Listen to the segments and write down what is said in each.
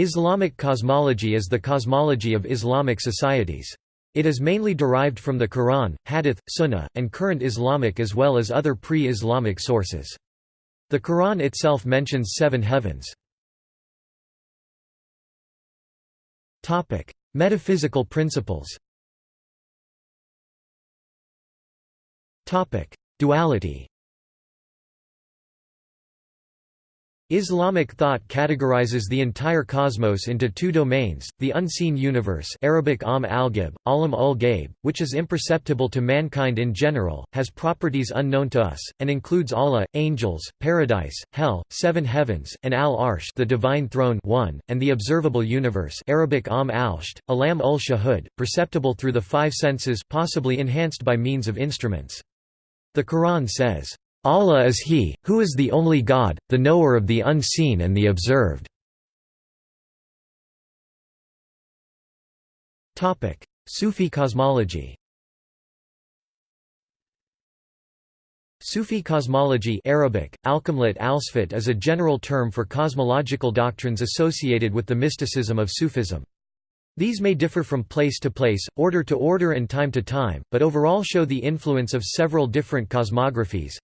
Islamic cosmology is the cosmology of Islamic societies. It is mainly derived from the Quran, Hadith, Sunnah, and current Islamic as well as other pre-Islamic sources. The Quran itself mentions seven heavens. Metaphysical principles Duality Islamic thought categorizes the entire cosmos into two domains, the unseen universe Arabic am al-Ghaib, alam ul -Ghaib, which is imperceptible to mankind in general, has properties unknown to us, and includes Allah, angels, paradise, hell, seven heavens, and al-Arsh the divine throne one, and the observable universe Arabic am al-Sht, alam ul -Shahud, perceptible through the five senses possibly enhanced by means of instruments. The Quran says, Allah is He, who is the only God, the knower of the unseen and the observed. Sufi cosmology Sufi cosmology Arabic, Alkamlat Alsfat is a general term for cosmological doctrines associated with the mysticism of Sufism. These may differ from place to place, order to order and time to time, but overall show the influence of several different cosmographies.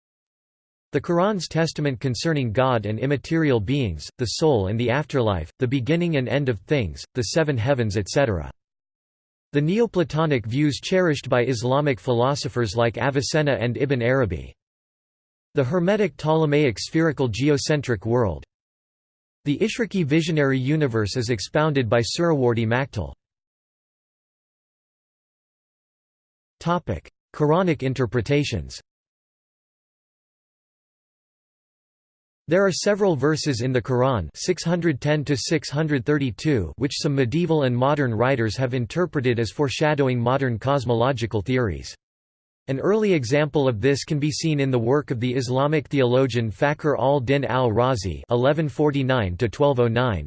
The Quran's testament concerning God and immaterial beings, the soul and the afterlife, the beginning and end of things, the seven heavens etc. The Neoplatonic views cherished by Islamic philosophers like Avicenna and Ibn Arabi. The Hermetic Ptolemaic spherical geocentric world. The Ishraqi visionary universe is expounded by Suhrawardi Maktal. Quranic interpretations There are several verses in the Quran 610 which some medieval and modern writers have interpreted as foreshadowing modern cosmological theories. An early example of this can be seen in the work of the Islamic theologian Fakhr al-Din al-Razi oh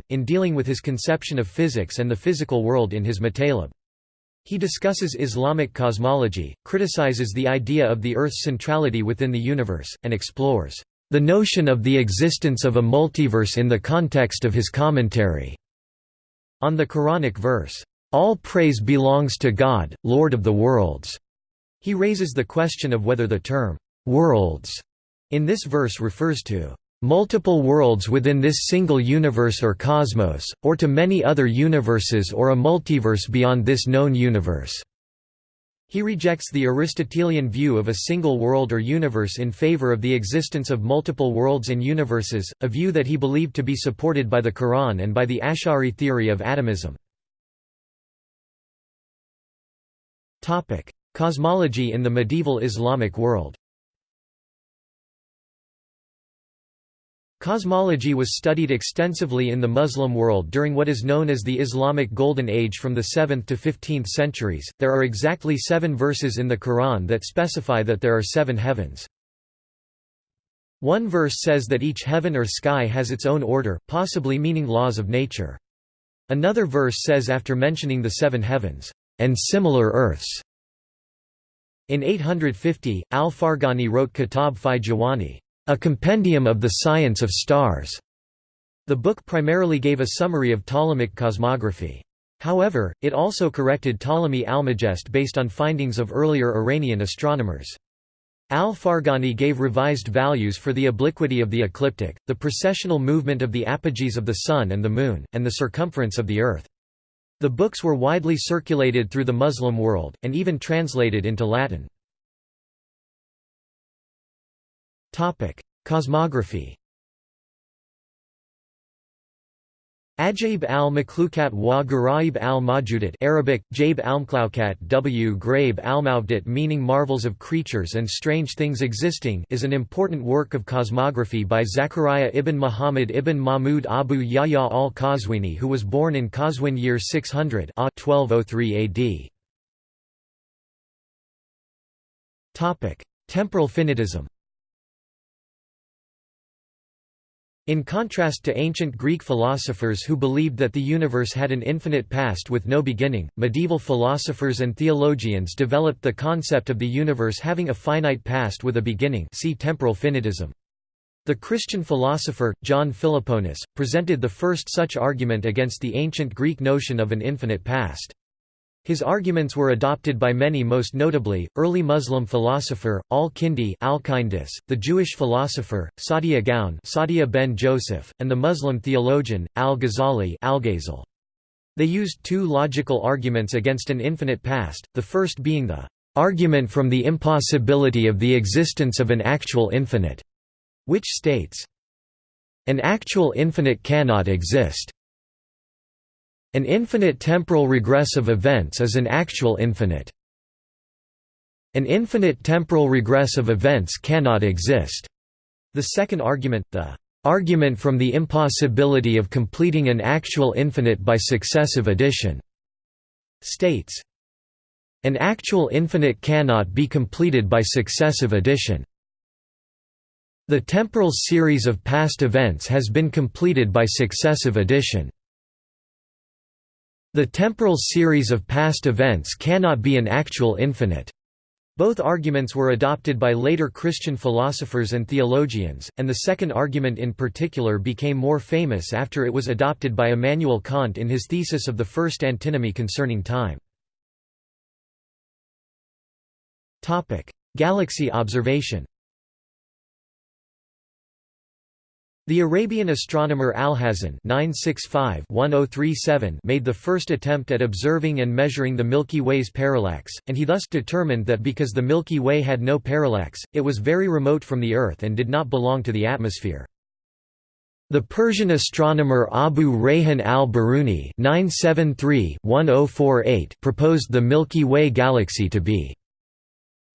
in dealing with his conception of physics and the physical world in his Matalib. He discusses Islamic cosmology, criticizes the idea of the Earth's centrality within the universe, and explores the notion of the existence of a multiverse in the context of his commentary on the Quranic verse, "All praise belongs to God, Lord of the worlds." He raises the question of whether the term worlds in this verse refers to multiple worlds within this single universe or cosmos, or to many other universes or a multiverse beyond this known universe. He rejects the Aristotelian view of a single world or universe in favor of the existence of multiple worlds and universes, a view that he believed to be supported by the Quran and by the Ash'ari theory of atomism. Cosmology in the medieval Islamic world Cosmology was studied extensively in the Muslim world during what is known as the Islamic Golden Age from the 7th to 15th centuries. There are exactly seven verses in the Quran that specify that there are seven heavens. One verse says that each heaven or sky has its own order, possibly meaning laws of nature. Another verse says after mentioning the seven heavens, and similar earths. In 850, al-Farghani wrote Kitab fi Jawani a compendium of the science of stars. The book primarily gave a summary of Ptolemaic cosmography. However, it also corrected Ptolemy Almagest based on findings of earlier Iranian astronomers. Al-Farghani gave revised values for the obliquity of the ecliptic, the precessional movement of the apogees of the Sun and the Moon, and the circumference of the Earth. The books were widely circulated through the Muslim world, and even translated into Latin. Topic: Cosmography. Ajaib al-Makhlukat wa Garaib al-Majudat Arabic, Jaib al-Mklaukat w al-Mawdat meaning marvels of creatures and strange things existing is an important work of cosmography by Zachariah ibn Muhammad ibn Mahmud Abu Yahya al-Qazwini who was born in Qazwin year 600 a 1203 AD. Temporal finitism In contrast to ancient Greek philosophers who believed that the universe had an infinite past with no beginning, medieval philosophers and theologians developed the concept of the universe having a finite past with a beginning see temporal finitism. The Christian philosopher, John Philoponus, presented the first such argument against the ancient Greek notion of an infinite past. His arguments were adopted by many most notably, early Muslim philosopher, al-Kindi the Jewish philosopher, Saadia Gaon Saadia ben Joseph, and the Muslim theologian, al-Ghazali al They used two logical arguments against an infinite past, the first being the argument from the impossibility of the existence of an actual infinite, which states, an actual infinite cannot exist. An infinite temporal regress of events is an actual infinite. An infinite temporal regress of events cannot exist. The second argument, the argument from the impossibility of completing an actual infinite by successive addition, states, an actual infinite cannot be completed by successive addition. The temporal series of past events has been completed by successive addition. The temporal series of past events cannot be an actual infinite. Both arguments were adopted by later Christian philosophers and theologians, and the second argument in particular became more famous after it was adopted by Immanuel Kant in his thesis of the first antinomy concerning time. Galaxy observation The Arabian astronomer Alhazen oh made the first attempt at observing and measuring the Milky Way's parallax, and he thus determined that because the Milky Way had no parallax, it was very remote from the Earth and did not belong to the atmosphere. The Persian astronomer Abu Rayhan al-Biruni oh proposed the Milky Way galaxy to be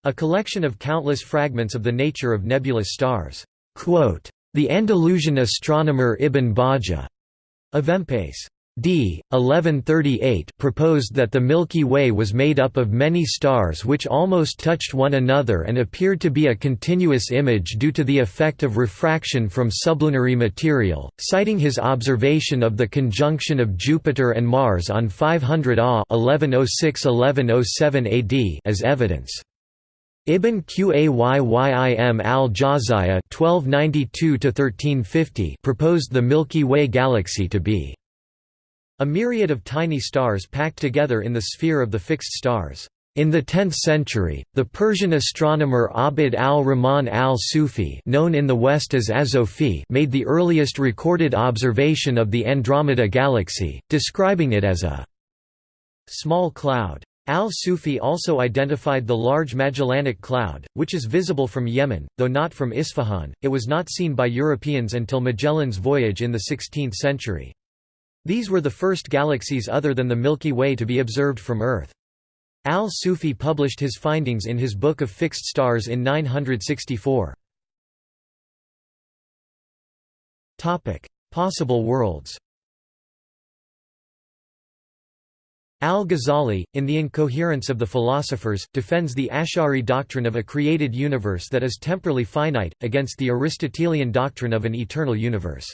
a collection of countless fragments of the nature of nebulous stars. Quote, the Andalusian astronomer Ibn Bajjah Avempace d. 1138 proposed that the Milky Way was made up of many stars which almost touched one another and appeared to be a continuous image due to the effect of refraction from sublunary material, citing his observation of the conjunction of Jupiter and Mars on 500 AH 1106–1107 AD as evidence. Ibn Qayyim al-Jawziyya proposed the Milky Way galaxy to be a myriad of tiny stars packed together in the sphere of the fixed stars. In the 10th century, the Persian astronomer Abd al-Rahman al-Sufi known in the West as Azophi made the earliest recorded observation of the Andromeda galaxy, describing it as a small cloud. Al-Sufi also identified the Large Magellanic Cloud, which is visible from Yemen, though not from Isfahan. It was not seen by Europeans until Magellan's voyage in the 16th century. These were the first galaxies other than the Milky Way to be observed from Earth. Al-Sufi published his findings in his Book of Fixed Stars in 964. Possible worlds Al-Ghazali, in The Incoherence of the Philosophers, defends the Ash'ari doctrine of a created universe that is temporally finite, against the Aristotelian doctrine of an eternal universe.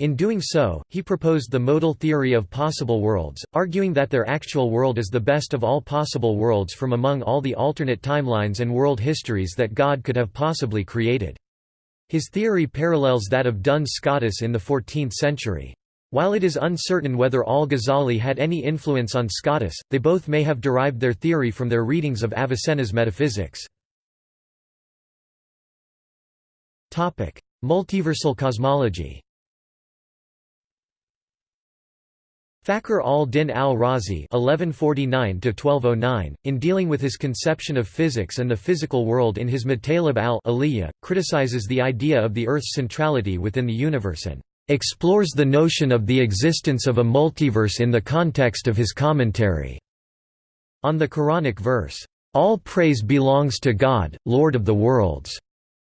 In doing so, he proposed the modal theory of possible worlds, arguing that their actual world is the best of all possible worlds from among all the alternate timelines and world histories that God could have possibly created. His theory parallels that of Duns Scotus in the 14th century. While it is uncertain whether al-Ghazali had any influence on Scotus, they both may have derived their theory from their readings of Avicenna's Metaphysics. Multiversal cosmology Fakhr al-Din al-Razi oh in dealing with his conception of physics and the physical world in his Matalib al criticizes the idea of the Earth's centrality within the universe and explores the notion of the existence of a multiverse in the context of his commentary on the Quranic verse, "All praise belongs to God, Lord of the worlds."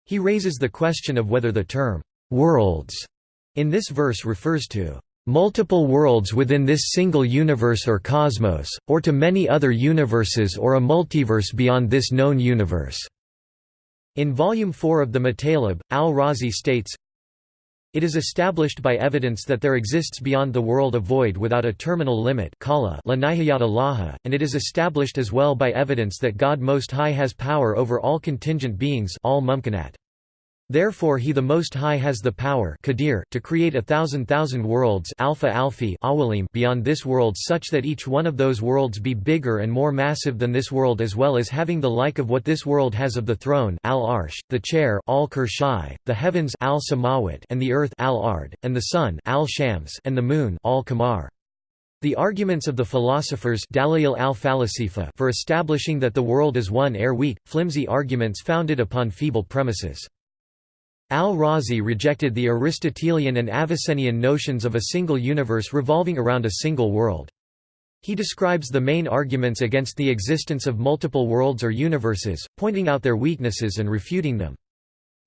He raises the question of whether the term worlds in this verse refers to multiple worlds within this single universe or cosmos, or to many other universes or a multiverse beyond this known universe. In Volume 4 of the Matalib, al-Razi states, it is established by evidence that there exists beyond the world a void without a terminal limit and it is established as well by evidence that God Most High has power over all contingent beings all Therefore he the Most High has the power to create a thousand thousand worlds alpha alphi beyond this world such that each one of those worlds be bigger and more massive than this world as well as having the like of what this world has of the throne al-arsh, the chair al the heavens al and the earth al-ard, and the sun al-shams and the moon al-kamar. The arguments of the philosophers al for establishing that the world is one are weak, flimsy arguments founded upon feeble premises. Al-Razi rejected the Aristotelian and Avicennian notions of a single universe revolving around a single world. He describes the main arguments against the existence of multiple worlds or universes, pointing out their weaknesses and refuting them.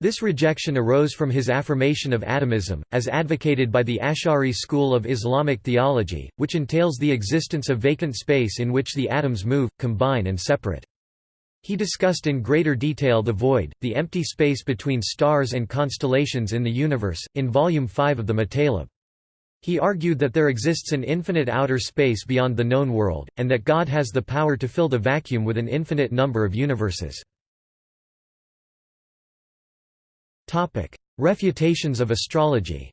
This rejection arose from his affirmation of atomism, as advocated by the Ash'ari school of Islamic theology, which entails the existence of vacant space in which the atoms move, combine and separate. He discussed in greater detail the void, the empty space between stars and constellations in the universe, in Volume 5 of the Matalib. He argued that there exists an infinite outer space beyond the known world, and that God has the power to fill the vacuum with an infinite number of universes. Refutations of astrology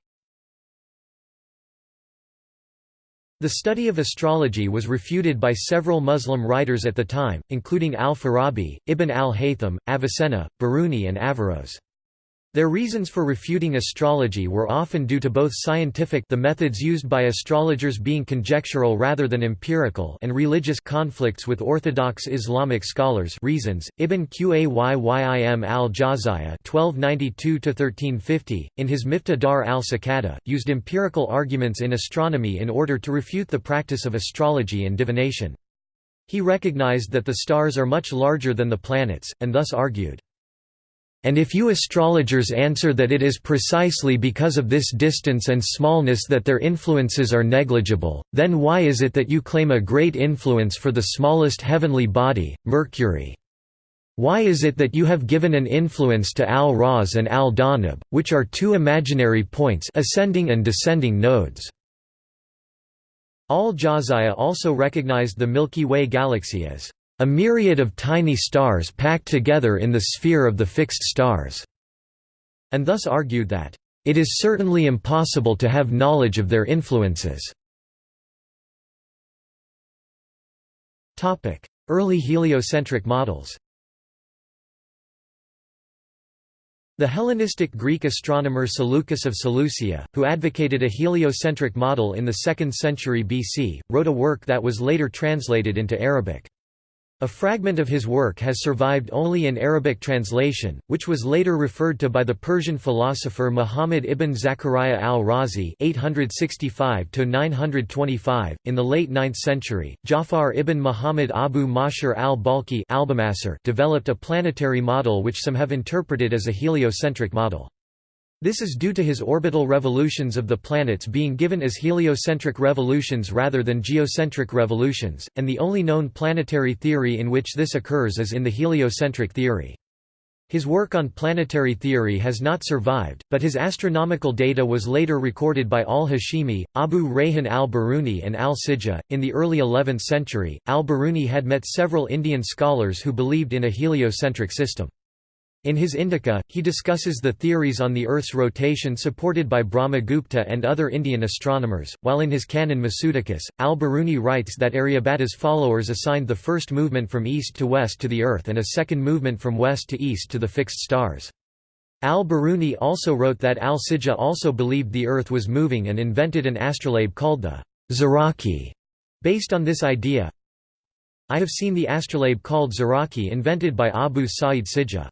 The study of astrology was refuted by several Muslim writers at the time, including al-Farabi, Ibn al-Haytham, Avicenna, Biruni and Averroes. Their reasons for refuting astrology were often due to both scientific the methods used by astrologers being conjectural rather than empirical and religious conflicts with orthodox Islamic scholars reasons. Ibn Qayyim al-Jawziyya (1292–1350), in his Miftah Dar al-Sakada, used empirical arguments in astronomy in order to refute the practice of astrology and divination. He recognized that the stars are much larger than the planets, and thus argued, and if you astrologers answer that it is precisely because of this distance and smallness that their influences are negligible, then why is it that you claim a great influence for the smallest heavenly body, Mercury? Why is it that you have given an influence to Al-Raz and Al-Danab, which are two imaginary points ascending and descending nodes? Al-Jawziyya also recognized the Milky Way galaxy as a myriad of tiny stars packed together in the sphere of the fixed stars", and thus argued that, "...it is certainly impossible to have knowledge of their influences." Early heliocentric models The Hellenistic Greek astronomer Seleucus of Seleucia, who advocated a heliocentric model in the 2nd century BC, wrote a work that was later translated into Arabic. A fragment of his work has survived only in Arabic translation, which was later referred to by the Persian philosopher Muhammad ibn Zakaria al-Razi (865–925). In the late 9th century, Jafar ibn Muhammad Abu Mashar al-Balkhi developed a planetary model which some have interpreted as a heliocentric model. This is due to his orbital revolutions of the planets being given as heliocentric revolutions rather than geocentric revolutions, and the only known planetary theory in which this occurs is in the heliocentric theory. His work on planetary theory has not survived, but his astronomical data was later recorded by al-Hashimi, Abu Rayhan al-Biruni and al-Sijah. In the early 11th century, al-Biruni had met several Indian scholars who believed in a heliocentric system. In his Indica, he discusses the theories on the Earth's rotation supported by Brahmagupta and other Indian astronomers, while in his canon Masudicus, al-Biruni writes that Aryabhata's followers assigned the first movement from east to west to the Earth and a second movement from west to east to the fixed stars. Al-Biruni also wrote that al-Sijah also believed the Earth was moving and invented an astrolabe called the Zaraki. Based on this idea, I have seen the astrolabe called Zaraki invented by Abu Sa'id Sijah.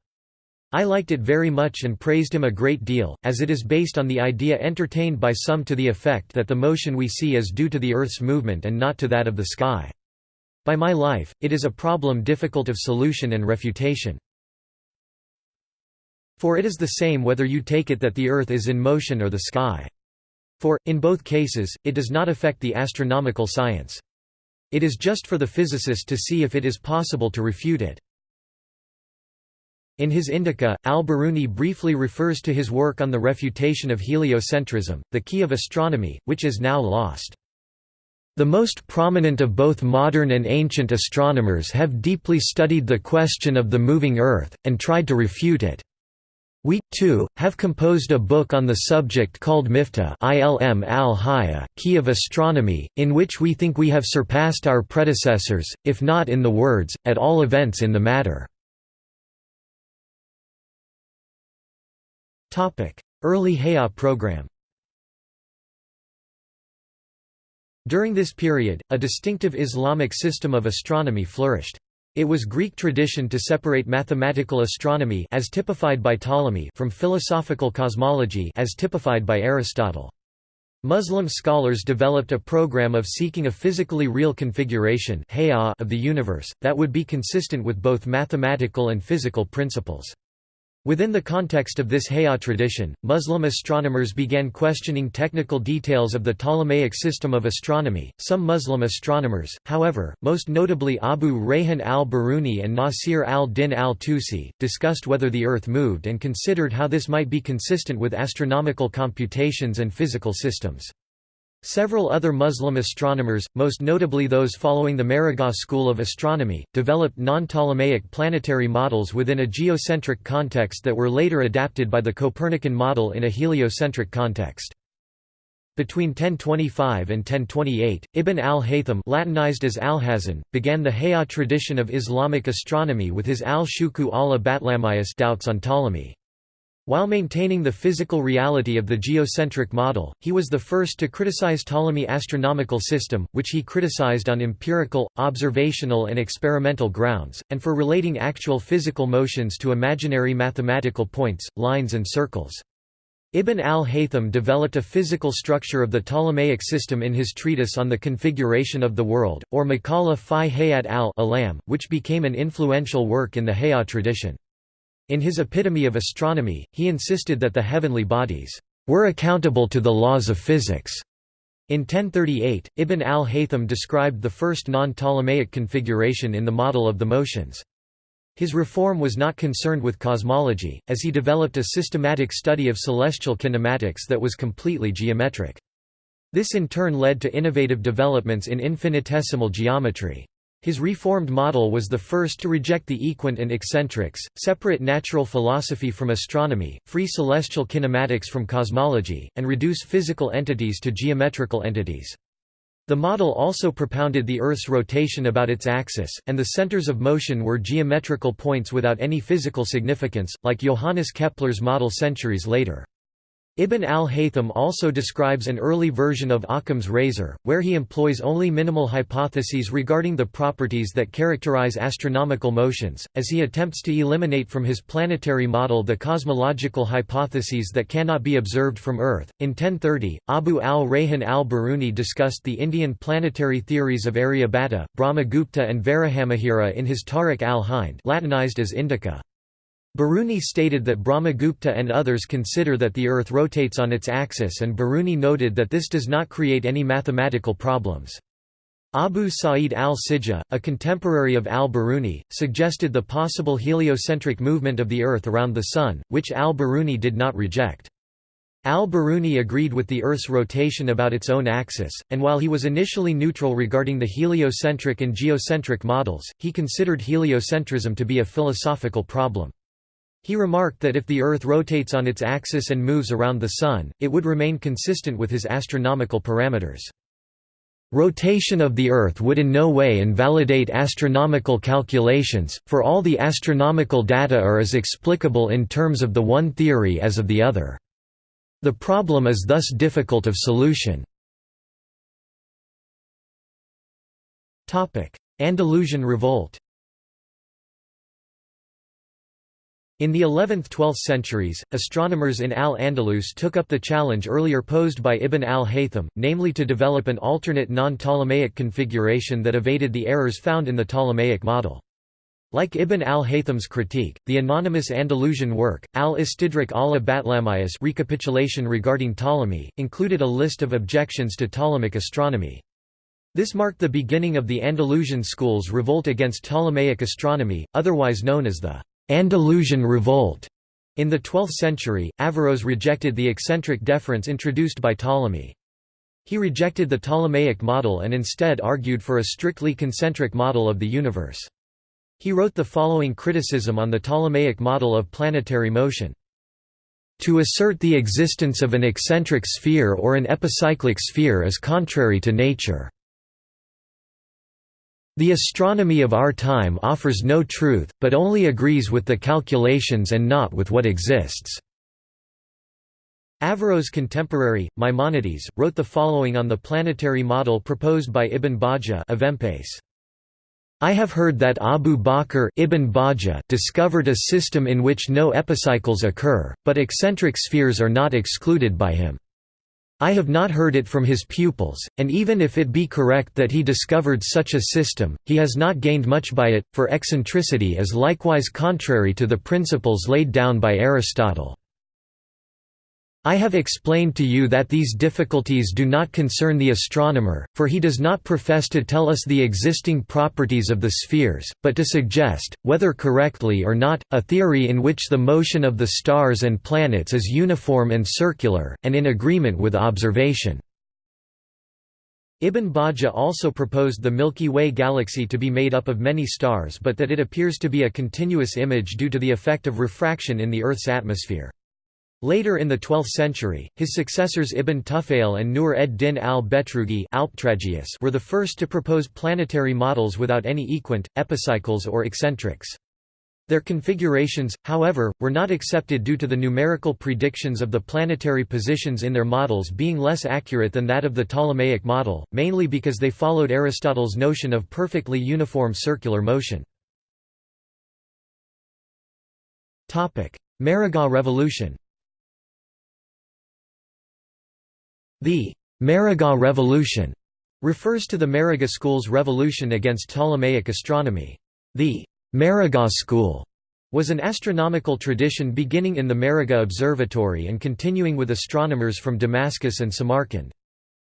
I liked it very much and praised him a great deal, as it is based on the idea entertained by some to the effect that the motion we see is due to the Earth's movement and not to that of the sky. By my life, it is a problem difficult of solution and refutation. For it is the same whether you take it that the Earth is in motion or the sky. For, in both cases, it does not affect the astronomical science. It is just for the physicist to see if it is possible to refute it. In his Indica, al-Biruni briefly refers to his work on the refutation of heliocentrism, the key of astronomy, which is now lost. The most prominent of both modern and ancient astronomers have deeply studied the question of the moving Earth, and tried to refute it. We, too, have composed a book on the subject called Miftah Ilm al Key of Astronomy, in which we think we have surpassed our predecessors, if not in the words, at all events in the matter. Early Hayya program During this period, a distinctive Islamic system of astronomy flourished. It was Greek tradition to separate mathematical astronomy as typified by Ptolemy from philosophical cosmology as typified by Aristotle. Muslim scholars developed a program of seeking a physically real configuration of the universe, that would be consistent with both mathematical and physical principles. Within the context of this Hayya tradition, Muslim astronomers began questioning technical details of the Ptolemaic system of astronomy. Some Muslim astronomers, however, most notably Abu Rayhan al-Biruni and Nasir al-Din al-Tusi, discussed whether the Earth moved and considered how this might be consistent with astronomical computations and physical systems. Several other Muslim astronomers, most notably those following the Maragha school of astronomy, developed non-Ptolemaic planetary models within a geocentric context that were later adapted by the Copernican model in a heliocentric context. Between 1025 and 1028, Ibn al-Haytham Latinized as Alhazen, began the Hayya tradition of Islamic astronomy with his al-Shuku al-Batlamiyas doubts on Ptolemy. While maintaining the physical reality of the geocentric model, he was the first to criticize Ptolemy's astronomical system, which he criticized on empirical, observational and experimental grounds, and for relating actual physical motions to imaginary mathematical points, lines and circles. Ibn al-Haytham developed a physical structure of the Ptolemaic system in his treatise on the configuration of the world, or Maqala fi Hayat al-Alam, which became an influential work in the Hayat tradition. In his Epitome of Astronomy, he insisted that the heavenly bodies were accountable to the laws of physics. In 1038, Ibn al-Haytham described the first non-Ptolemaic configuration in the model of the motions. His reform was not concerned with cosmology, as he developed a systematic study of celestial kinematics that was completely geometric. This in turn led to innovative developments in infinitesimal geometry. His reformed model was the first to reject the equant and eccentrics, separate natural philosophy from astronomy, free celestial kinematics from cosmology, and reduce physical entities to geometrical entities. The model also propounded the Earth's rotation about its axis, and the centers of motion were geometrical points without any physical significance, like Johannes Kepler's model centuries later. Ibn al-Haytham also describes an early version of Occam's razor, where he employs only minimal hypotheses regarding the properties that characterize astronomical motions, as he attempts to eliminate from his planetary model the cosmological hypotheses that cannot be observed from Earth. In 1030, Abu al-Rayhan al-Biruni discussed the Indian planetary theories of Aryabhata, Brahmagupta and Varahamihira in his Tarikh al-Hind Latinized as Indica. Biruni stated that Brahmagupta and others consider that the Earth rotates on its axis and Biruni noted that this does not create any mathematical problems. Abu Sa'id al-Sijah, a contemporary of al-Biruni, suggested the possible heliocentric movement of the Earth around the Sun, which al-Biruni did not reject. Al-Biruni agreed with the Earth's rotation about its own axis, and while he was initially neutral regarding the heliocentric and geocentric models, he considered heliocentrism to be a philosophical problem. He remarked that if the Earth rotates on its axis and moves around the Sun, it would remain consistent with his astronomical parameters. Rotation of the Earth would in no way invalidate astronomical calculations, for all the astronomical data are as explicable in terms of the one theory as of the other. The problem is thus difficult of solution. Andalusian revolt In the 11th–12th centuries, astronomers in Al-Andalus took up the challenge earlier posed by Ibn al-Haytham, namely to develop an alternate non-Ptolemaic configuration that evaded the errors found in the Ptolemaic model. Like Ibn al-Haytham's critique, the anonymous Andalusian work, al-Istidrak ala Batlamiyas recapitulation regarding Ptolemy, included a list of objections to Ptolemaic astronomy. This marked the beginning of the Andalusian school's revolt against Ptolemaic astronomy, otherwise known as the Andalusian Revolt. In the 12th century, Averroes rejected the eccentric deference introduced by Ptolemy. He rejected the Ptolemaic model and instead argued for a strictly concentric model of the universe. He wrote the following criticism on the Ptolemaic model of planetary motion. To assert the existence of an eccentric sphere or an epicyclic sphere is contrary to nature. The astronomy of our time offers no truth, but only agrees with the calculations and not with what exists." Averroes' contemporary, Maimonides, wrote the following on the planetary model proposed by Ibn Bajjah I have heard that Abu Bakr Ibn Bajjah discovered a system in which no epicycles occur, but eccentric spheres are not excluded by him. I have not heard it from his pupils, and even if it be correct that he discovered such a system, he has not gained much by it, for eccentricity is likewise contrary to the principles laid down by Aristotle. I have explained to you that these difficulties do not concern the astronomer, for he does not profess to tell us the existing properties of the spheres, but to suggest, whether correctly or not, a theory in which the motion of the stars and planets is uniform and circular, and in agreement with observation. Ibn Bajjah also proposed the Milky Way galaxy to be made up of many stars but that it appears to be a continuous image due to the effect of refraction in the Earth's atmosphere. Later in the 12th century, his successors Ibn Tufayl and Nur ed-Din al-Betrugi were the first to propose planetary models without any equant, epicycles or eccentrics. Their configurations, however, were not accepted due to the numerical predictions of the planetary positions in their models being less accurate than that of the Ptolemaic model, mainly because they followed Aristotle's notion of perfectly uniform circular motion. Maragha revolution The Maragha Revolution refers to the Maragha school's revolution against Ptolemaic astronomy. The Maragha school was an astronomical tradition beginning in the Maragha Observatory and continuing with astronomers from Damascus and Samarkand.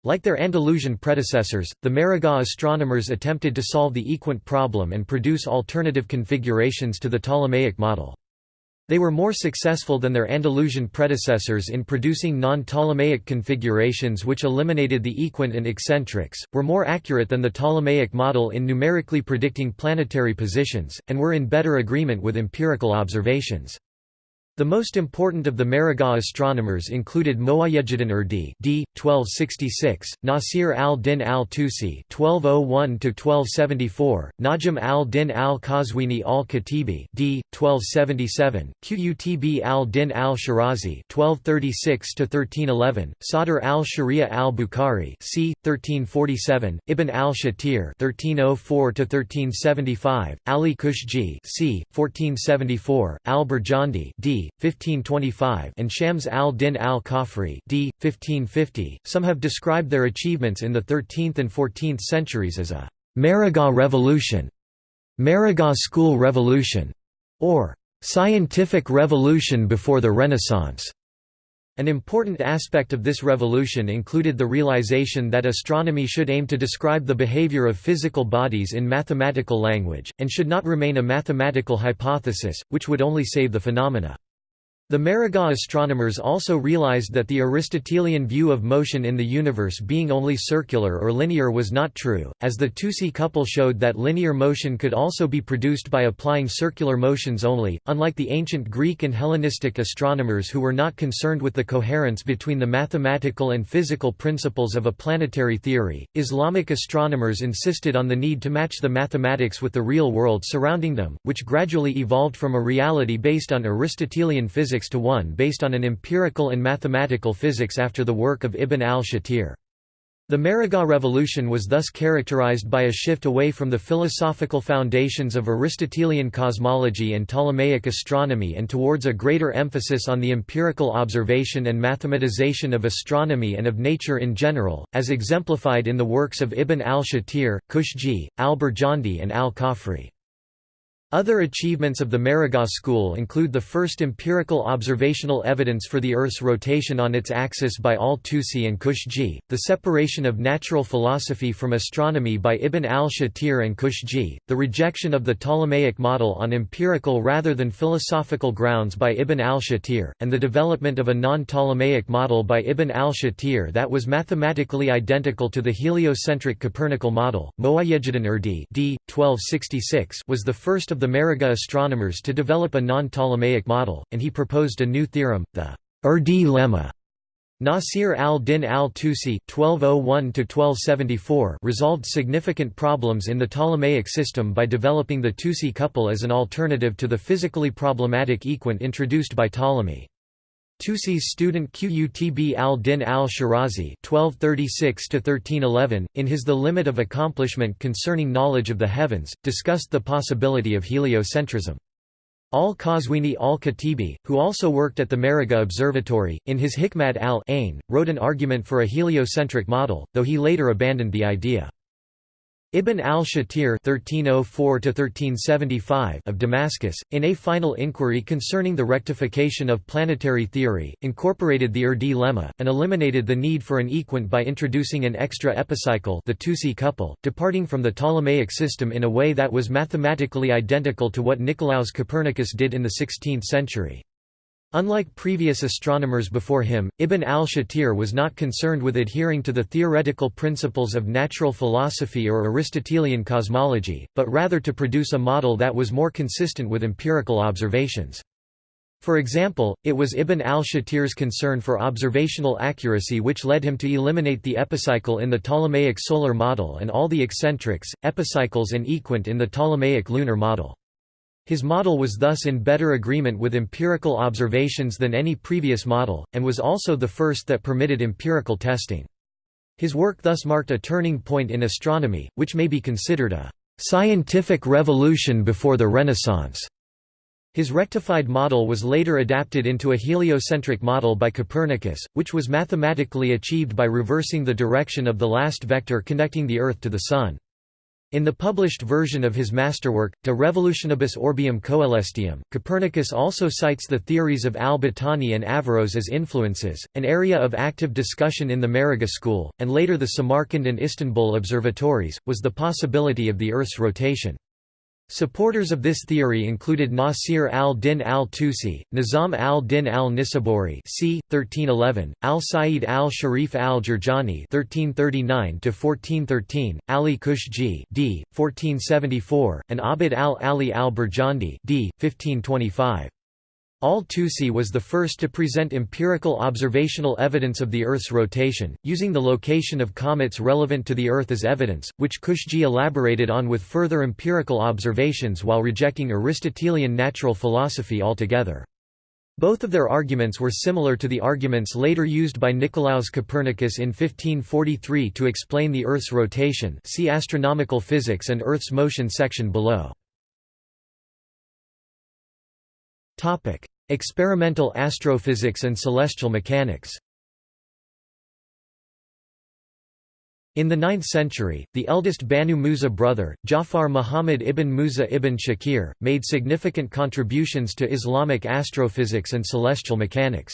Like their Andalusian predecessors, the Maragha astronomers attempted to solve the equant problem and produce alternative configurations to the Ptolemaic model. They were more successful than their Andalusian predecessors in producing non-Ptolemaic configurations which eliminated the equant and eccentrics, were more accurate than the Ptolemaic model in numerically predicting planetary positions, and were in better agreement with empirical observations. The most important of the Maragha astronomers included Muwayyejuddin Urdi d. 1266, Nasir al-Din al-Tusi (1201–1274), Najm al-Din al-Qazwini al-Khatibi d. 1277, Qutb al-Din al-Shirazi (1236–1311), Sadr al-Sharia al-Bukhari c. 1347, Ibn al-Shatir (1304–1375), Ali Kushji c. 1474, al-Burjandi d. 1525 and Shams al-Din al-Khafri d. 1550. Some have described their achievements in the 13th and 14th centuries as a Maragha revolution, Maragha school revolution, or scientific revolution before the Renaissance. An important aspect of this revolution included the realization that astronomy should aim to describe the behavior of physical bodies in mathematical language, and should not remain a mathematical hypothesis, which would only save the phenomena. The Maragha astronomers also realized that the Aristotelian view of motion in the universe being only circular or linear was not true, as the Tusi couple showed that linear motion could also be produced by applying circular motions only. Unlike the ancient Greek and Hellenistic astronomers who were not concerned with the coherence between the mathematical and physical principles of a planetary theory, Islamic astronomers insisted on the need to match the mathematics with the real world surrounding them, which gradually evolved from a reality based on Aristotelian physics to 1 based on an empirical and mathematical physics after the work of Ibn al-Shatir. The Maragha revolution was thus characterized by a shift away from the philosophical foundations of Aristotelian cosmology and Ptolemaic astronomy and towards a greater emphasis on the empirical observation and mathematization of astronomy and of nature in general, as exemplified in the works of Ibn al-Shatir, Kushji, al-Burjandi and al-Khafri. Other achievements of the Maragha school include the first empirical observational evidence for the Earth's rotation on its axis by al-Tusi and Kushji, the separation of natural philosophy from astronomy by Ibn al-Shatir and Kushji, the rejection of the Ptolemaic model on empirical rather than philosophical grounds by Ibn al-Shatir, and the development of a non-Ptolemaic model by Ibn al-Shatir that was mathematically identical to the heliocentric Copernican model. Muwayyejuddin Urdi d. 1266 was the first of the Maragha astronomers to develop a non-Ptolemaic model, and he proposed a new theorem, the Urdi lemma Nasir al-Din al-Tusi oh resolved significant problems in the Ptolemaic system by developing the Tusi couple as an alternative to the physically problematic equant introduced by Ptolemy. Tusi's student Qutb al-Din al-Shirazi in his The Limit of Accomplishment Concerning Knowledge of the Heavens, discussed the possibility of heliocentrism. Al-Qazwini al-Khatibi, who also worked at the Maragha Observatory, in his Hikmat al-Ain, wrote an argument for a heliocentric model, though he later abandoned the idea. Ibn al-Shatir of Damascus, in a final inquiry concerning the rectification of planetary theory, incorporated the Urdi lemma, and eliminated the need for an equant by introducing an extra epicycle the Tusi couple, departing from the Ptolemaic system in a way that was mathematically identical to what Nicolaus Copernicus did in the 16th century. Unlike previous astronomers before him, Ibn al-Shatir was not concerned with adhering to the theoretical principles of natural philosophy or Aristotelian cosmology, but rather to produce a model that was more consistent with empirical observations. For example, it was Ibn al-Shatir's concern for observational accuracy which led him to eliminate the epicycle in the Ptolemaic solar model and all the eccentrics, epicycles and equant in the Ptolemaic lunar model. His model was thus in better agreement with empirical observations than any previous model, and was also the first that permitted empirical testing. His work thus marked a turning point in astronomy, which may be considered a «scientific revolution before the Renaissance». His rectified model was later adapted into a heliocentric model by Copernicus, which was mathematically achieved by reversing the direction of the last vector connecting the Earth to the Sun. In the published version of his masterwork, De Revolutionibus Orbium Coelestium, Copernicus also cites the theories of al-Battani and Averroes as influences, an area of active discussion in the Maragha school, and later the Samarkand and Istanbul observatories, was the possibility of the Earth's rotation. Supporters of this theory included Nasir al-Din al-Tusi, Nizam al-Din al-Nisaburi c. 1311, al-Sa'id al-Sharif al-Jurjani (1339–1413), Ali Kushji d. 1474, and Abd al-Ali al-Burjandi d. 1525. Al-Tusi was the first to present empirical observational evidence of the Earth's rotation, using the location of comets relevant to the Earth as evidence, which Kushji elaborated on with further empirical observations while rejecting Aristotelian natural philosophy altogether. Both of their arguments were similar to the arguments later used by Nicolaus Copernicus in 1543 to explain the Earth's rotation see Astronomical Physics and Earth's motion section below. Experimental astrophysics and celestial mechanics In the 9th century, the eldest Banu Musa brother, Jafar Muhammad ibn Musa ibn Shakir, made significant contributions to Islamic astrophysics and celestial mechanics.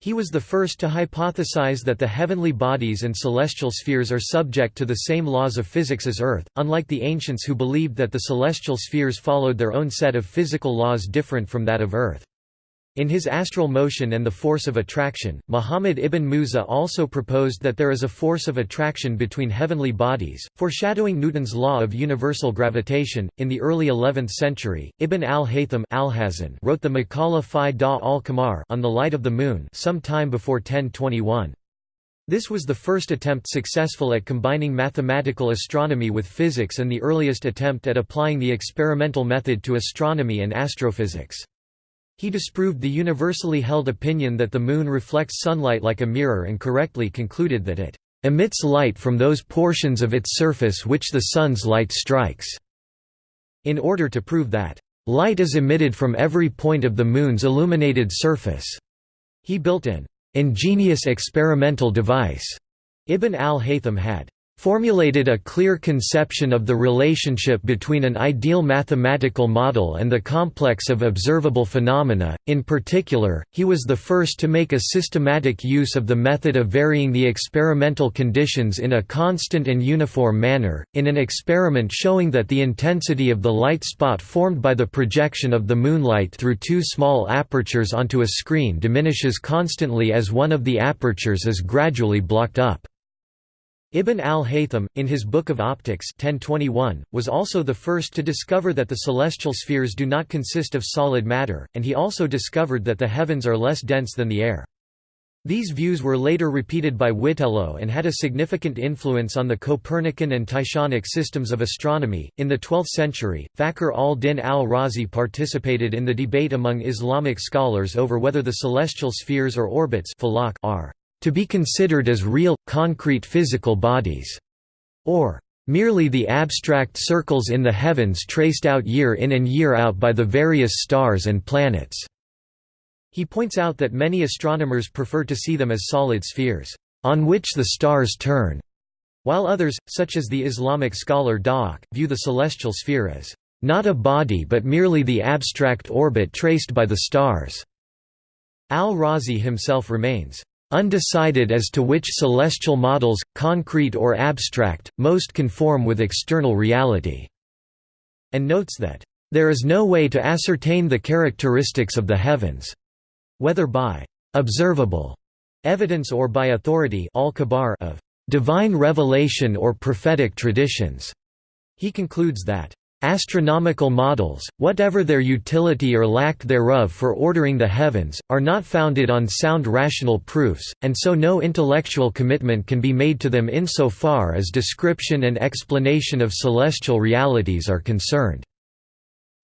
He was the first to hypothesize that the heavenly bodies and celestial spheres are subject to the same laws of physics as Earth, unlike the ancients who believed that the celestial spheres followed their own set of physical laws different from that of Earth. In his Astral Motion and the Force of Attraction, Muhammad ibn Musa also proposed that there is a force of attraction between heavenly bodies, foreshadowing Newton's law of universal gravitation. In the early 11th century, Ibn al-Haytham al wrote the Maqala fi da al-Qamar on the light of the moon some time before 1021. This was the first attempt successful at combining mathematical astronomy with physics and the earliest attempt at applying the experimental method to astronomy and astrophysics. He disproved the universally held opinion that the Moon reflects sunlight like a mirror and correctly concluded that it emits light from those portions of its surface which the Sun's light strikes." In order to prove that, "...light is emitted from every point of the Moon's illuminated surface," he built an ingenious experimental device. Ibn al-Haytham had formulated a clear conception of the relationship between an ideal mathematical model and the complex of observable phenomena. In particular, he was the first to make a systematic use of the method of varying the experimental conditions in a constant and uniform manner, in an experiment showing that the intensity of the light spot formed by the projection of the moonlight through two small apertures onto a screen diminishes constantly as one of the apertures is gradually blocked up. Ibn al-Haytham, in his Book of Optics 1021, was also the first to discover that the celestial spheres do not consist of solid matter, and he also discovered that the heavens are less dense than the air. These views were later repeated by Witelo and had a significant influence on the Copernican and Tychonic systems of astronomy. In the 12th century, Fakhr al-Din al-Razi participated in the debate among Islamic scholars over whether the celestial spheres or orbits are to be considered as real, concrete physical bodies, or merely the abstract circles in the heavens traced out year in and year out by the various stars and planets." He points out that many astronomers prefer to see them as solid spheres, "...on which the stars turn", while others, such as the Islamic scholar Dahak, view the celestial sphere as, "...not a body but merely the abstract orbit traced by the stars." Al-Razi himself remains undecided as to which celestial models, concrete or abstract, most conform with external reality", and notes that, "...there is no way to ascertain the characteristics of the heavens," whether by «observable» evidence or by authority of «divine revelation or prophetic traditions». He concludes that Astronomical models, whatever their utility or lack thereof for ordering the heavens, are not founded on sound rational proofs, and so no intellectual commitment can be made to them insofar as description and explanation of celestial realities are concerned.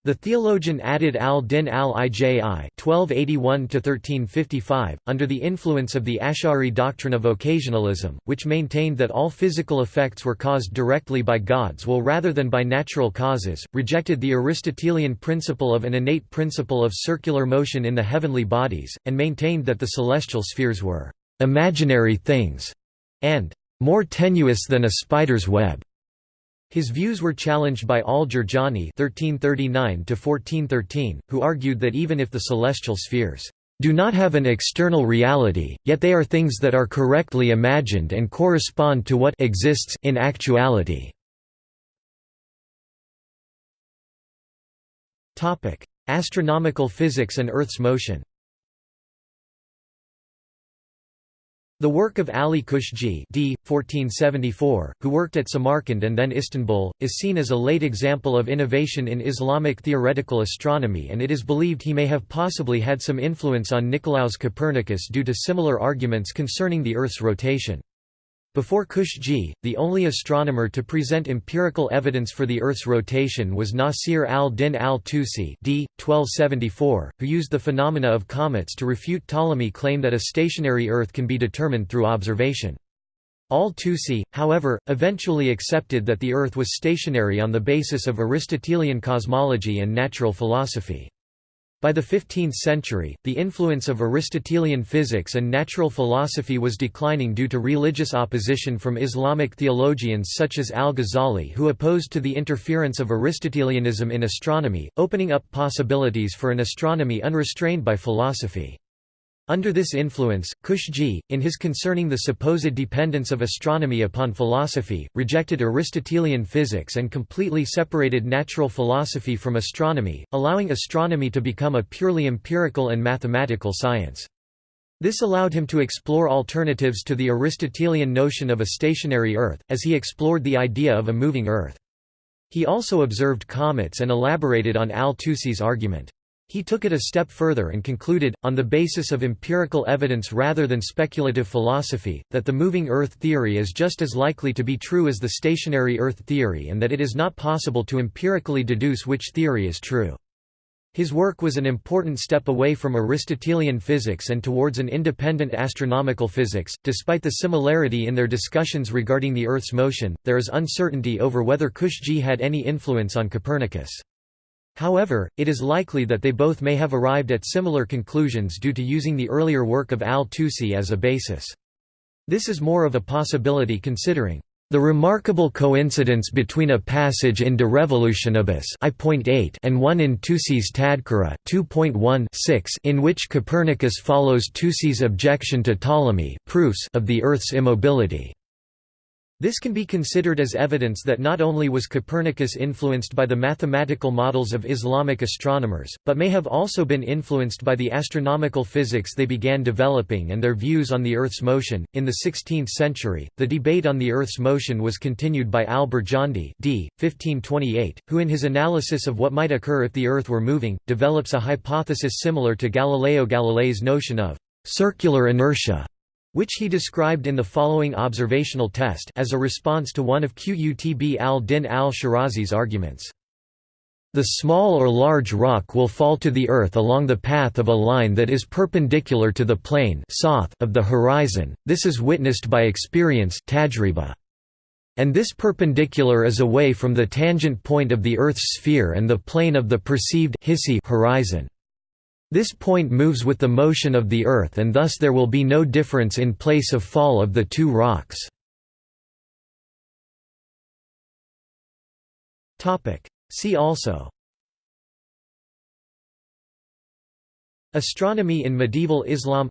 The theologian Adud al-Din al-Iji (1281–1355), under the influence of the Ash'ari doctrine of occasionalism, which maintained that all physical effects were caused directly by God's will rather than by natural causes, rejected the Aristotelian principle of an innate principle of circular motion in the heavenly bodies, and maintained that the celestial spheres were imaginary things and more tenuous than a spider's web. His views were challenged by al-Jurjani (1339–1413), who argued that even if the celestial spheres do not have an external reality, yet they are things that are correctly imagined and correspond to what exists in actuality. Topic: Astronomical physics and Earth's motion. The work of Ali Kushji d. 1474, who worked at Samarkand and then Istanbul, is seen as a late example of innovation in Islamic theoretical astronomy and it is believed he may have possibly had some influence on Nicolaus Copernicus due to similar arguments concerning the Earth's rotation. Before Kushji, the only astronomer to present empirical evidence for the Earth's rotation was Nasir al-Din al-Tusi d. 1274, who used the phenomena of comets to refute Ptolemy's claim that a stationary Earth can be determined through observation. Al-Tusi, however, eventually accepted that the Earth was stationary on the basis of Aristotelian cosmology and natural philosophy. By the 15th century, the influence of Aristotelian physics and natural philosophy was declining due to religious opposition from Islamic theologians such as al-Ghazali who opposed to the interference of Aristotelianism in astronomy, opening up possibilities for an astronomy unrestrained by philosophy. Under this influence, Kushji, in his Concerning the Supposed Dependence of Astronomy upon Philosophy, rejected Aristotelian physics and completely separated natural philosophy from astronomy, allowing astronomy to become a purely empirical and mathematical science. This allowed him to explore alternatives to the Aristotelian notion of a stationary Earth, as he explored the idea of a moving Earth. He also observed comets and elaborated on al-Tusi's argument. He took it a step further and concluded, on the basis of empirical evidence rather than speculative philosophy, that the moving Earth theory is just as likely to be true as the stationary Earth theory and that it is not possible to empirically deduce which theory is true. His work was an important step away from Aristotelian physics and towards an independent astronomical physics. Despite the similarity in their discussions regarding the Earth's motion, there is uncertainty over whether Kushji had any influence on Copernicus. However, it is likely that they both may have arrived at similar conclusions due to using the earlier work of al-Tusi as a basis. This is more of a possibility considering the remarkable coincidence between a passage in De Revolutionibus and one in Tusi's Tadhkira in which Copernicus follows Tusi's objection to Ptolemy proofs of the Earth's immobility. This can be considered as evidence that not only was Copernicus influenced by the mathematical models of Islamic astronomers, but may have also been influenced by the astronomical physics they began developing and their views on the Earth's motion. In the 16th century, the debate on the Earth's motion was continued by al-Birjandi d. 1528, who in his analysis of what might occur if the Earth were moving, develops a hypothesis similar to Galileo Galilei's notion of circular inertia which he described in the following observational test as a response to one of Qutb al-Din al-Shirazi's arguments. The small or large rock will fall to the earth along the path of a line that is perpendicular to the plane of the horizon, this is witnessed by experience and this perpendicular is away from the tangent point of the Earth's sphere and the plane of the perceived horizon. This point moves with the motion of the Earth and thus there will be no difference in place of fall of the two rocks. See also. Astronomy in medieval Islam.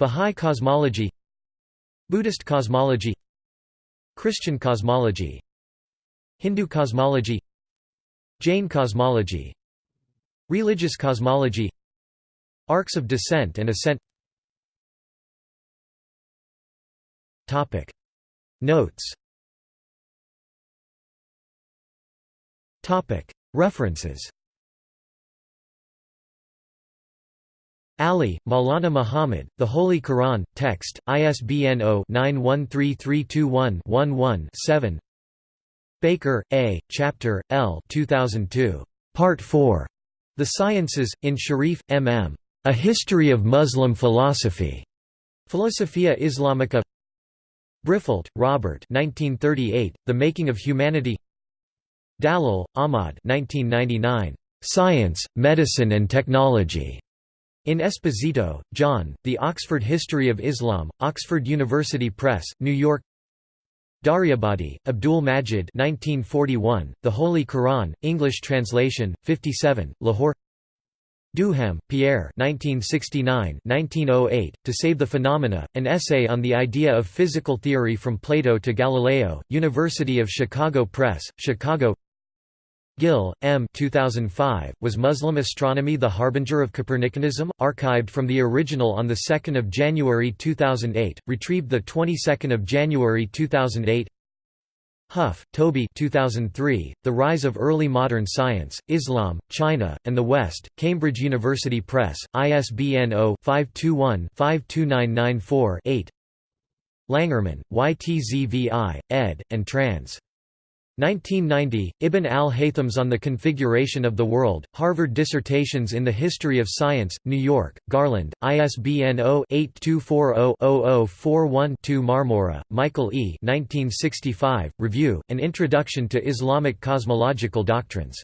Bahá'í cosmology. Buddhist cosmology. Christian cosmology. Hindu cosmology. Jain cosmology Religious cosmology Arcs of descent and ascent Topic. Notes Topic. References Ali, Maulana Muhammad, The Holy Quran, text, ISBN 0-913321-11-7 Baker, A., Chapter, L 2002. Part 4. The Sciences, in Sharif, M. M. A History of Muslim Philosophy. Philosophia Islamica Briffault, Robert 1938, The Making of Humanity Dalal, Ahmad 1999, Science, Medicine and Technology. In Esposito, John, The Oxford History of Islam, Oxford University Press, New York Daryabadi, Abdul Majid 1941, The Holy Quran, English translation, 57, Lahore Duhem, Pierre 1969–1908, To Save the Phenomena, an essay on the idea of physical theory from Plato to Galileo, University of Chicago Press, Chicago Gill, M. 2005, Was Muslim Astronomy the Harbinger of Copernicanism? Archived from the original on 2 January 2008, retrieved 22 January 2008 Huff, Toby 2003, The Rise of Early Modern Science, Islam, China, and the West, Cambridge University Press, ISBN 0-521-52994-8 Langerman, YTZVI, ed., and trans. 1990, Ibn al-Haythams on the Configuration of the World, Harvard Dissertations in the History of Science, New York, Garland, ISBN 0-8240-0041-2 Marmura, Michael E. 1965, Review, An Introduction to Islamic Cosmological Doctrines.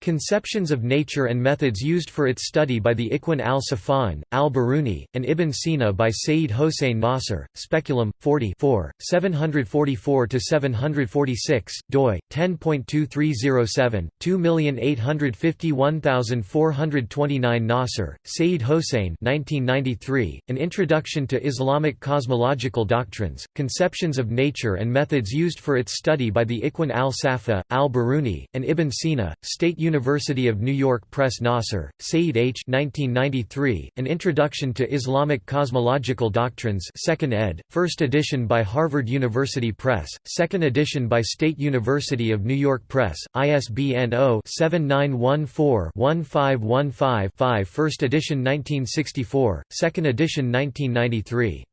Conceptions of nature and methods used for its study by the Ikhwan al-Safan, al-Biruni, and Ibn Sina by Sayyid Hossein Nasr, Speculum, 40 744–746, doi, 10.2307, 2851429 Nasr, Sayyid Hossein 1993, An Introduction to Islamic Cosmological Doctrines, Conceptions of Nature and Methods Used for its Study by the Ikhwan al-Safa, al-Biruni, and Ibn Sina, State University of New York Press Nasr, Said H. 1993, An Introduction to Islamic Cosmological Doctrines 2nd ed., 1st edition by Harvard University Press, 2nd edition by State University of New York Press, ISBN 0-7914-1515-5 1st edition 1964, 2nd edition 1993.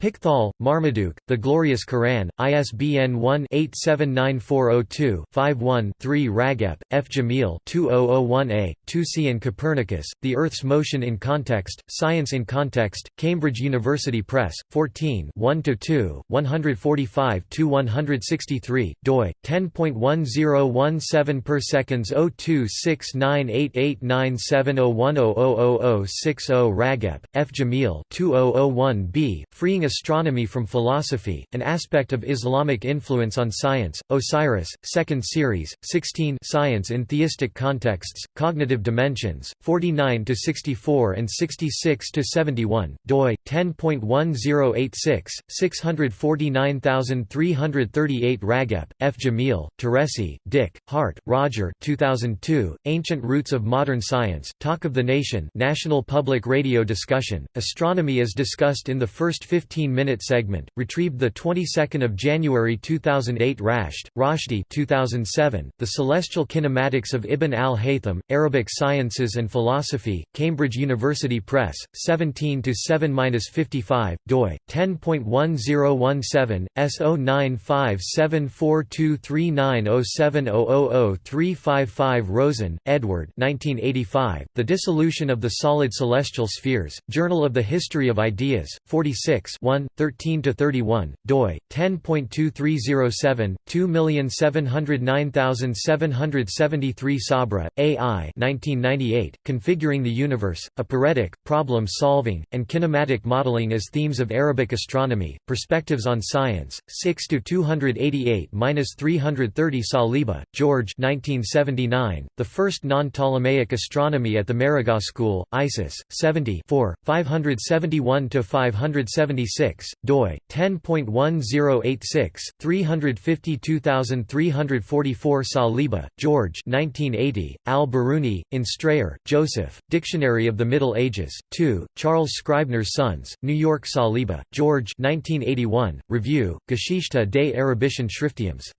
Pickthall, Marmaduke, The Glorious Quran, ISBN 1-879402-51-3 Ragep, F. Jamil 2001a, Tusi and Copernicus, The Earth's Motion in Context, Science in Context, Cambridge University Press, 14 1–2, 145–163, doi, 10.1017 per seconds 026988970100060 Ragep, F. Jamil 2001b, Freeing Astronomy from Philosophy, An Aspect of Islamic Influence on Science, Osiris, 2nd Series, 16 Science in Theistic Contexts, Cognitive Dimensions, 49–64 and 66–71, doi, 10.1086, 649338 Ragep, F. Jamil, Teresi, Dick, Hart, Roger 2002, Ancient Roots of Modern Science, Talk of the Nation National Public Radio discussion, Astronomy as discussed in the first 15-minute segment, retrieved the 22nd of January 2008 Rashed, Roshdi 2007, The Celestial Kinematics of Ibn al-Haytham, Arabic Sciences and Philosophy, Cambridge University Press, 17 7-55, doi 10.1017 S0957423907000355 Rosen, Edward. 1985. The Dissolution of the Solid Celestial Spheres. Journal of the History of Ideas. 46 1, 13–31, doi, 10.2307, 2709773 Sabra, A.I. 1998, Configuring the Universe, a Aporetic, Problem-Solving, and Kinematic Modeling as Themes of Arabic Astronomy, Perspectives on Science, 6–288–330 Saliba, George 1979, The First Non-Ptolemaic Astronomy at the Maragha School, Isis, 70 571–576, doi, 10.1086, 352344 Saliba, George 1980, Al-Biruni, in Strayer, Joseph, Dictionary of the Middle Ages, 2, Charles Scribner's Sons, New York Saliba, George 1981, Review, Geschichte des Arabischen Schriftums.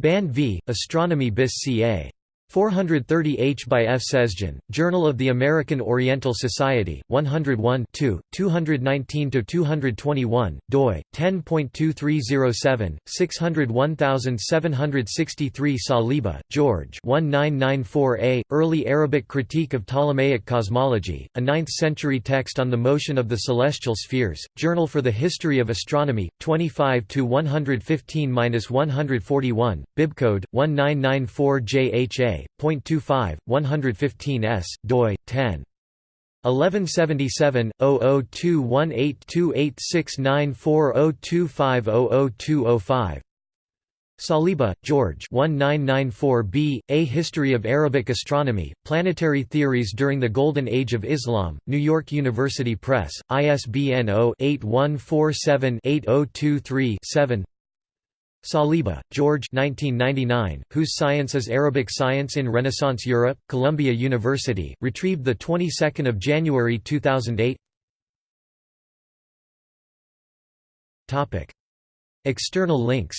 Band v. Astronomy bis ca. 430 H by F. Sezgin, Journal of the American Oriental Society, 101 219–221, doi, 10.2307, 601763 Saliba, George 1994a, Early Arabic Critique of Ptolemaic Cosmology, a 9th-century text on the motion of the celestial spheres, Journal for the History of Astronomy, 25–115–141, bibcode, 1994 JHA, 0.25, 115 s, doi, 10. 1177 002182869402500205 Saliba, George 1994b, A History of Arabic Astronomy, Planetary Theories During the Golden Age of Islam, New York University Press, ISBN 0-8147-8023-7 Saliba, George 1999, Whose Science is Arabic Science in Renaissance Europe, Columbia University, retrieved 22 January 2008 External links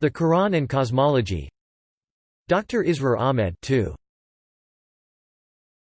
The Quran and Cosmology Dr. Israr Ahmed 2.